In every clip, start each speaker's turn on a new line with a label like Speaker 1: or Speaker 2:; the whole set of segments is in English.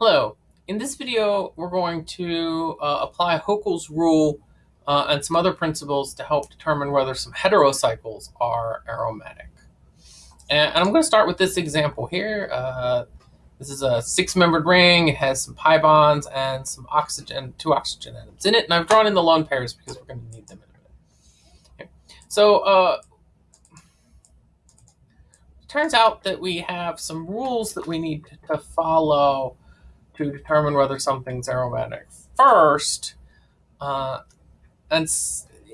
Speaker 1: Hello. In this video, we're going to uh, apply Huckel's rule uh, and some other principles to help determine whether some heterocycles are aromatic. And, I'm going to start with this example here. Uh, this is a six-membered ring. It has some pi bonds and some oxygen, two oxygen atoms in it. And I've drawn in the lone pairs because we're going to need them in a minute. Okay. So uh, turns out that we have some rules that we need to follow to determine whether something's aromatic. First, uh, and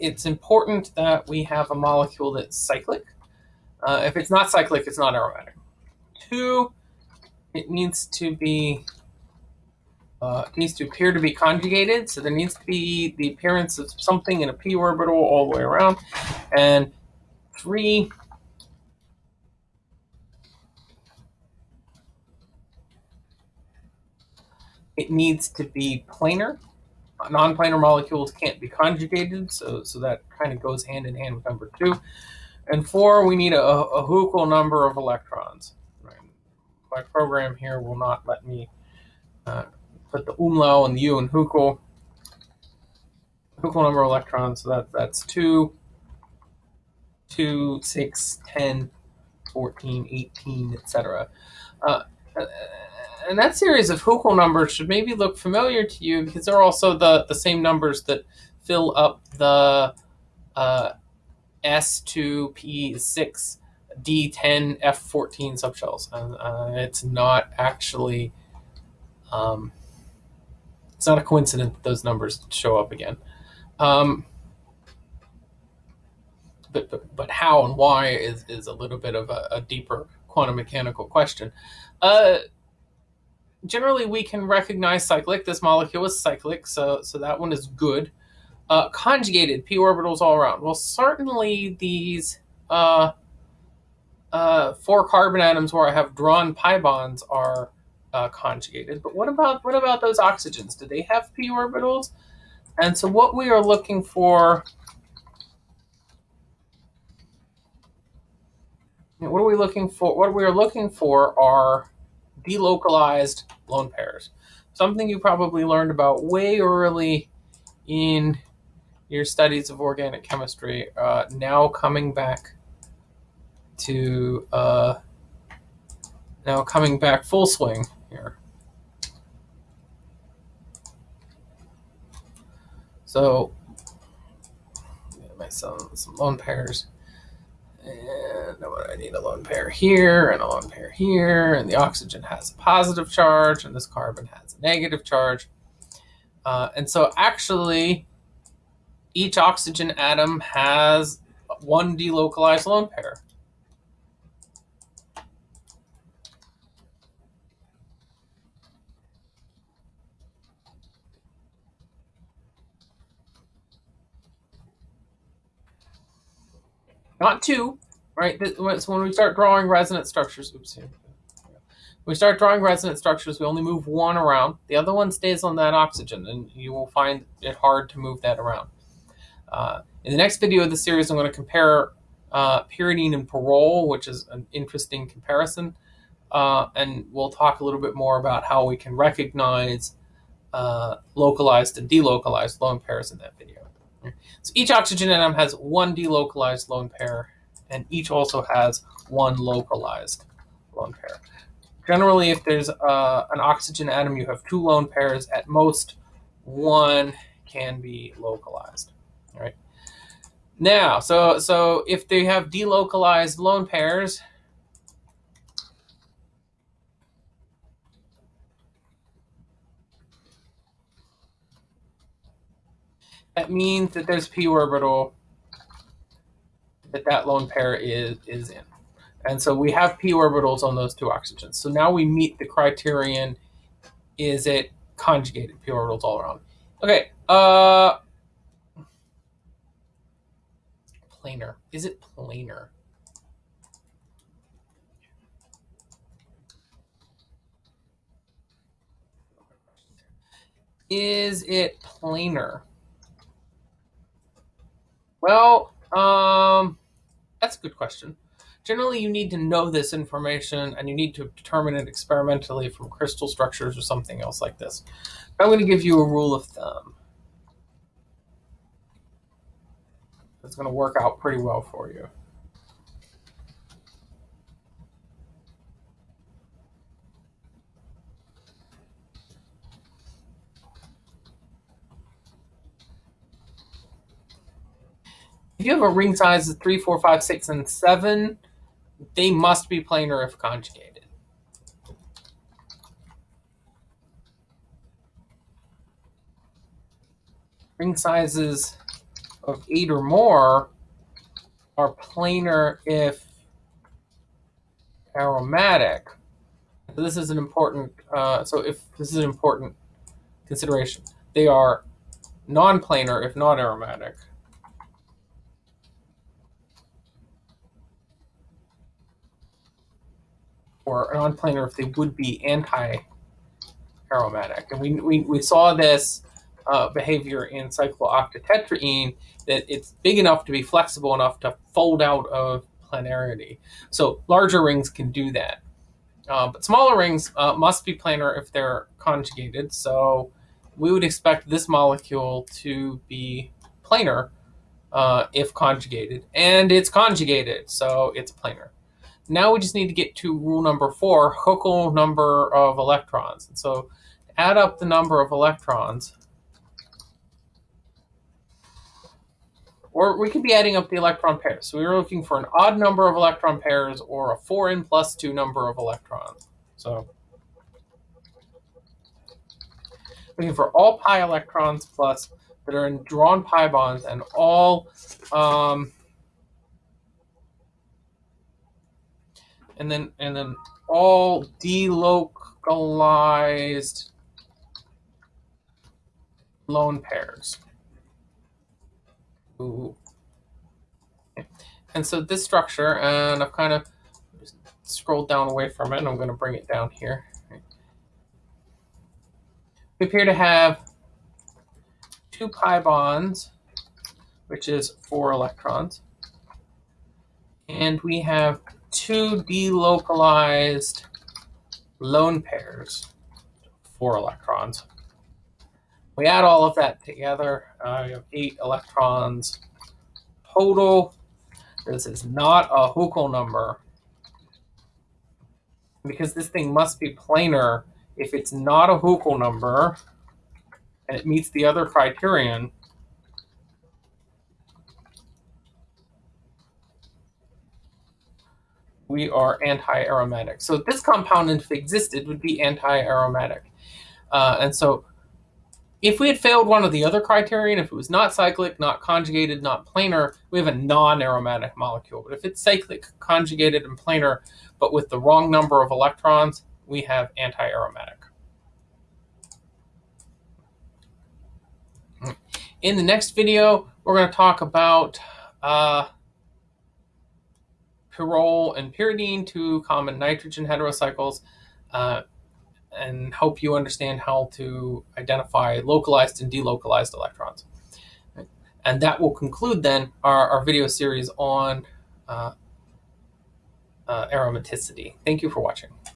Speaker 1: it's important that we have a molecule that's cyclic. Uh, if it's not cyclic, it's not aromatic. Two, it needs to be uh, needs to appear to be conjugated, so there needs to be the appearance of something in a p orbital all the way around. And three, it needs to be planar. Non-planar molecules can't be conjugated, so, so that kind of goes hand in hand with number two. And four, we need a, a Huckel number of electrons. My program here will not let me uh, put the umlaut and the U in Huckel. Huckel number of electrons, so that, that's 2, 2, 6, 10, 14, 18, etc. Uh, and that series of Huckel numbers should maybe look familiar to you because they're also the, the same numbers that fill up the uh, S2P6 D10 F14 subshells. And uh, it's not actually, um, it's not a coincidence that those numbers show up again. Um, but, but, but how and why is, is a little bit of a, a deeper quantum mechanical question. Uh, generally we can recognize cyclic. This molecule is cyclic, so, so that one is good. Uh, conjugated, p orbitals all around. Well, certainly these uh, uh, four carbon atoms where I have drawn pi bonds are uh, conjugated. But what about what about those oxygens? Do they have p orbitals? And so what we are looking for, what are we looking for? What we are looking for are delocalized lone pairs. Something you probably learned about way early in your studies of organic chemistry, uh, now coming back to uh, now coming back full swing here. So, some, some lone pairs. And I need a lone pair here and a lone pair here. And the oxygen has a positive charge and this carbon has a negative charge. Uh, and so actually, each oxygen atom has one delocalized lone pair. Not two, right? So when we start drawing resonance structures, oops, here. we start drawing resonance structures, we only move one around. The other one stays on that oxygen, and you will find it hard to move that around. Uh, in the next video of the series, I'm going to compare uh, pyridine and pyrrole, which is an interesting comparison. Uh, and we'll talk a little bit more about how we can recognize uh, localized and delocalized lone pairs in that video. So each oxygen atom has one delocalized lone pair, and each also has one localized lone pair. Generally, if there's uh, an oxygen atom, you have two lone pairs. At most, one can be localized. All right. Now, so so if they have delocalized lone pairs, that means that there's p orbital that that lone pair is, is in. And so we have p orbitals on those two oxygens. So now we meet the criterion, is it conjugated p orbitals all around? Okay, uh, planar. Is it planar? Is it planar? Well, um, that's a good question. Generally, you need to know this information and you need to determine it experimentally from crystal structures or something else like this. I'm going to give you a rule of thumb. That's going to work out pretty well for you. If you have a ring size of 3, 4, 5, 6, and 7, they must be planar if conjugated. Ring sizes of 8 or more are planar if aromatic. So this is an important, uh, so if this is an important consideration, they are non-planar if not aromatic. Or non-planar if they would be anti-aromatic. And we, we, we saw this uh, behavior in cyclooctatetraene that it's big enough to be flexible enough to fold out of planarity. So larger rings can do that. Uh, but smaller rings uh, must be planar if they're conjugated. So we would expect this molecule to be planar uh, if conjugated. And it's conjugated, so it's planar. Now we just need to get to rule number four, Huckel number of electrons. And so add up the number of electrons. Or we could be adding up the electron pairs. So we were looking for an odd number of electron pairs or a 4n plus 2 number of electrons. So looking for all pi electrons plus that are in drawn pi bonds and all um, and then and then all delocalized lone pairs. Ooh. And so this structure, and I've kind of scrolled down away from it, and I'm going to bring it down here. We appear to have two pi bonds, which is four electrons. And we have two delocalized lone pairs, four electrons. We add all of that together, uh, you have eight electrons total. This is not a Huckel number because this thing must be planar. If it's not a Huckel number and it meets the other criterion, we are anti-aromatic. So this compound, if it existed, would be anti-aromatic. Uh, and so if we had failed one of the other criterion, if it was not cyclic, not conjugated, not planar, we have a non-aromatic molecule. But if it's cyclic, conjugated, and planar, but with the wrong number of electrons, we have anti-aromatic. In the next video, we're going to talk about uh, pyrrole and pyridine, two common nitrogen heterocycles, uh, and help you understand how to identify localized and delocalized electrons. And that will conclude then our, our video series on uh, uh, aromaticity. Thank you for watching.